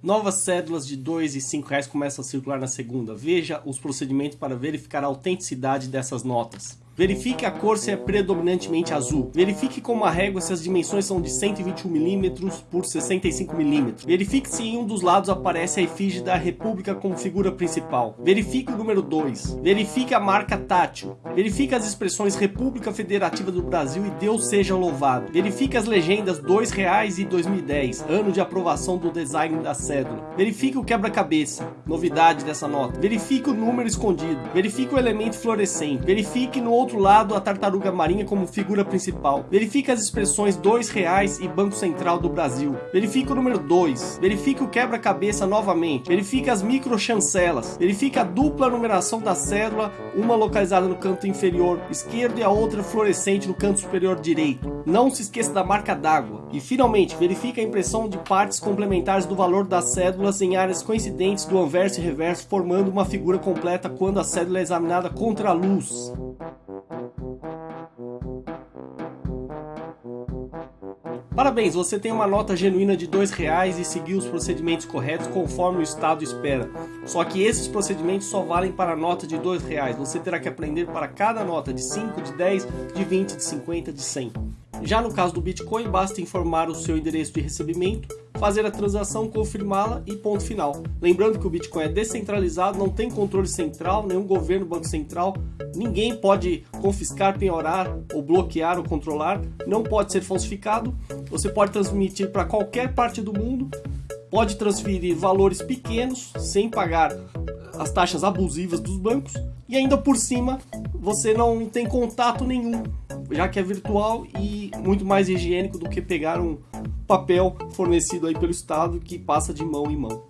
Novas cédulas de 2 e 5 reais começam a circular na segunda. Veja os procedimentos para verificar a autenticidade dessas notas. Verifique a cor se é predominantemente azul. Verifique com uma régua se as dimensões são de 121mm por 65mm. Verifique se em um dos lados aparece a efígie da República como figura principal. Verifique o número 2. Verifique a marca tátil. Verifique as expressões República Federativa do Brasil e Deus seja louvado. Verifique as legendas R$ 2,00 e 2010, ano de aprovação do design da cédula. Verifique o quebra-cabeça, novidade dessa nota. Verifique o número escondido. Verifique o elemento fluorescente. Verifique no outro outro lado a tartaruga marinha como figura principal. Verifique as expressões dois reais e Banco Central do Brasil. Verifique o número 2. Verifique o quebra-cabeça novamente. Verifique as microchancelas. Verifique a dupla numeração da cédula, uma localizada no canto inferior esquerdo e a outra fluorescente no canto superior direito. Não se esqueça da marca d'água. E finalmente, verifique a impressão de partes complementares do valor das cédulas em áreas coincidentes do anverso e reverso, formando uma figura completa quando a cédula é examinada contra a luz. Parabéns, você tem uma nota genuína de dois reais e seguiu os procedimentos corretos conforme o Estado espera. Só que esses procedimentos só valem para a nota de dois reais. Você terá que aprender para cada nota de 5, de 10, de 20, de 50, de 100. Já no caso do Bitcoin, basta informar o seu endereço de recebimento, fazer a transação, confirmá-la e ponto final. Lembrando que o Bitcoin é descentralizado, não tem controle central, nenhum governo, banco central, ninguém pode confiscar, penhorar ou bloquear ou controlar, não pode ser falsificado, você pode transmitir para qualquer parte do mundo, pode transferir valores pequenos sem pagar as taxas abusivas dos bancos e ainda por cima você não tem contato nenhum já que é virtual e muito mais higiênico do que pegar um papel fornecido aí pelo Estado que passa de mão em mão.